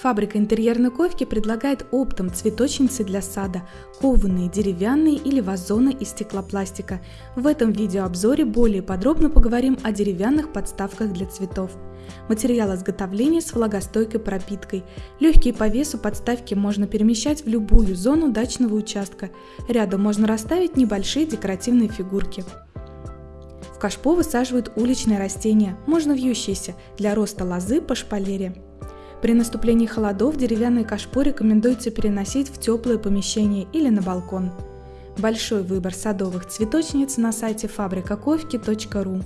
Фабрика интерьерной ковки предлагает оптом цветочницы для сада, кованые, деревянные или вазоны из стеклопластика. В этом видеообзоре более подробно поговорим о деревянных подставках для цветов. Материал изготовления с влагостойкой пропиткой. Легкие по весу подставки можно перемещать в любую зону дачного участка. Рядом можно расставить небольшие декоративные фигурки. В кашпо высаживают уличные растения, можно вьющиеся, для роста лозы по шпалере. При наступлении холодов деревянные кашпо рекомендуется переносить в теплое помещение или на балкон. Большой выбор садовых цветочниц на сайте фабрикаковки.ру